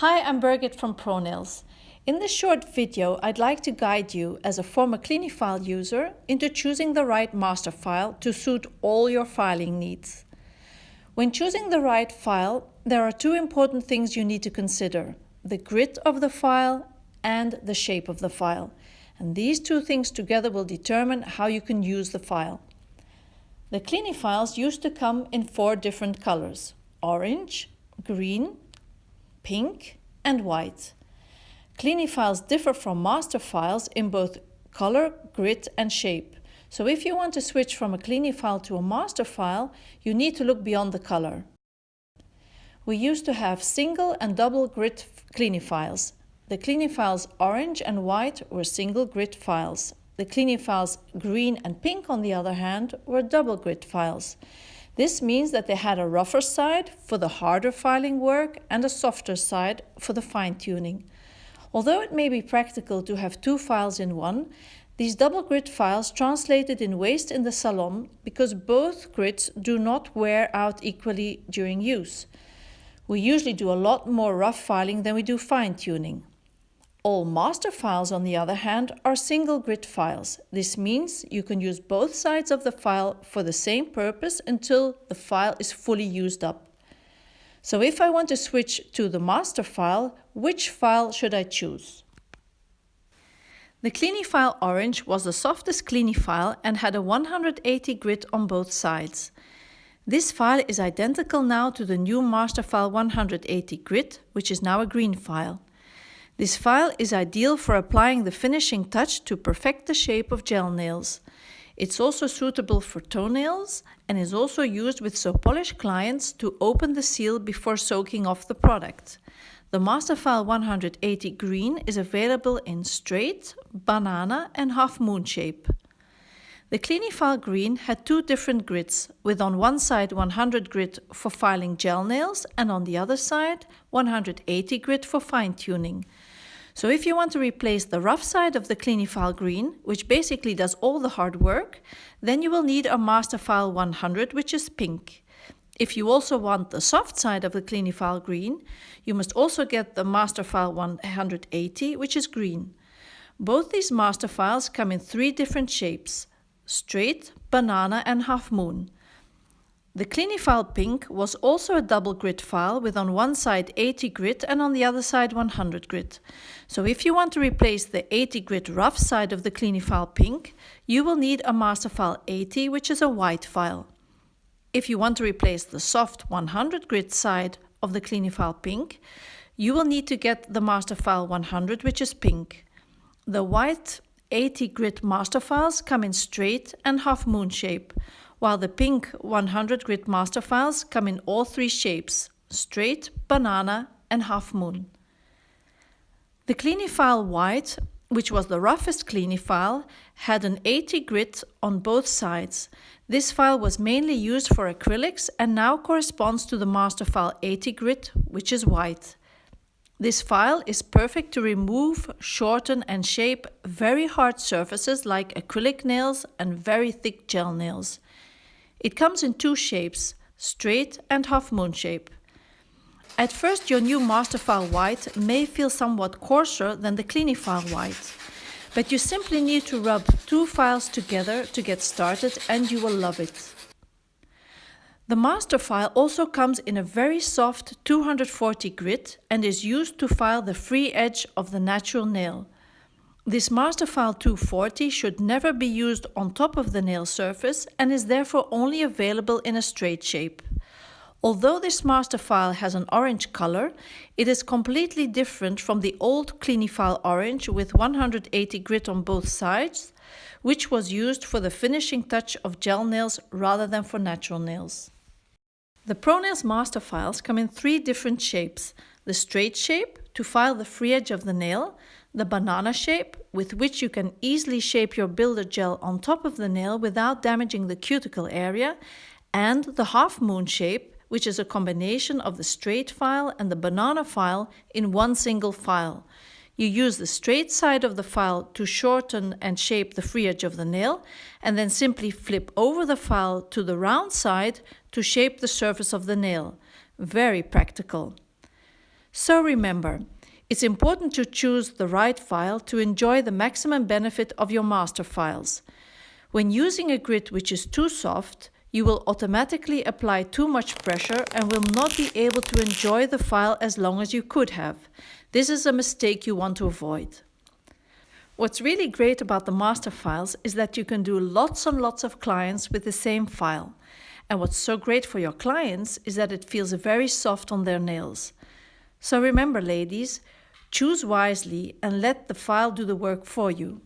Hi, I'm Birgit from ProNails. In this short video, I'd like to guide you as a former Clinifile user into choosing the right master file to suit all your filing needs. When choosing the right file, there are two important things you need to consider, the grid of the file and the shape of the file. And these two things together will determine how you can use the file. The Clinifiles used to come in four different colors, orange, green, pink and white. Clinifiles differ from master files in both color, grid and shape. So if you want to switch from a Clinifile to a master file, you need to look beyond the color. We used to have single and double grid Clinifiles. The Clinifiles orange and white were single grid files. The Clinifiles green and pink, on the other hand, were double grid files. This means that they had a rougher side for the harder filing work and a softer side for the fine-tuning. Although it may be practical to have two files in one, these double grid files translated in waste in the salon because both grids do not wear out equally during use. We usually do a lot more rough filing than we do fine-tuning. All master files, on the other hand, are single grid files. This means you can use both sides of the file for the same purpose until the file is fully used up. So if I want to switch to the master file, which file should I choose? The Clinifile Orange was the softest Clinifile and had a 180 grid on both sides. This file is identical now to the new master file 180 grid, which is now a green file. This file is ideal for applying the finishing touch to perfect the shape of gel nails. It's also suitable for toenails and is also used with so polish clients to open the seal before soaking off the product. The Masterfile 180 Green is available in straight, banana and half moon shape. The Clinifile Green had two different grids, with on one side 100 grid for filing gel nails and on the other side 180 grid for fine tuning. So if you want to replace the rough side of the Clinifile Green, which basically does all the hard work, then you will need a Masterfile 100, which is pink. If you also want the soft side of the Clinifile Green, you must also get the Masterfile 180, which is green. Both these master files come in three different shapes, straight, banana and half moon. The Clinifile Pink was also a double grid file with on one side 80 grit and on the other side 100 grit. So if you want to replace the 80 grit rough side of the Clinifile Pink, you will need a Masterfile 80 which is a white file. If you want to replace the soft 100 grit side of the Clinifile Pink, you will need to get the Masterfile 100 which is pink. The white 80 grit master files come in straight and half moon shape, while the pink 100 grit master files come in all three shapes, straight, banana and half moon. The Clinifile White, which was the roughest Clinifile, had an 80 grit on both sides. This file was mainly used for acrylics and now corresponds to the master file 80 grit, which is white. This file is perfect to remove, shorten and shape very hard surfaces like acrylic nails and very thick gel nails. It comes in two shapes, straight and half moon shape. At first your new master file White may feel somewhat coarser than the Clinifile White, but you simply need to rub two files together to get started and you will love it. The master file also comes in a very soft 240 grit and is used to file the free edge of the natural nail. This master file 240 should never be used on top of the nail surface and is therefore only available in a straight shape. Although this master file has an orange color, it is completely different from the old Clinifile orange with 180 grit on both sides, which was used for the finishing touch of gel nails rather than for natural nails. The ProNails master files come in three different shapes. The straight shape, to file the free edge of the nail, the banana shape, with which you can easily shape your builder gel on top of the nail without damaging the cuticle area, and the half moon shape, which is a combination of the straight file and the banana file in one single file. You use the straight side of the file to shorten and shape the free edge of the nail, and then simply flip over the file to the round side to shape the surface of the nail. Very practical. So remember, it's important to choose the right file to enjoy the maximum benefit of your master files. When using a grit which is too soft, you will automatically apply too much pressure and will not be able to enjoy the file as long as you could have. This is a mistake you want to avoid. What's really great about the master files is that you can do lots and lots of clients with the same file. And what's so great for your clients is that it feels very soft on their nails. So remember ladies, choose wisely and let the file do the work for you.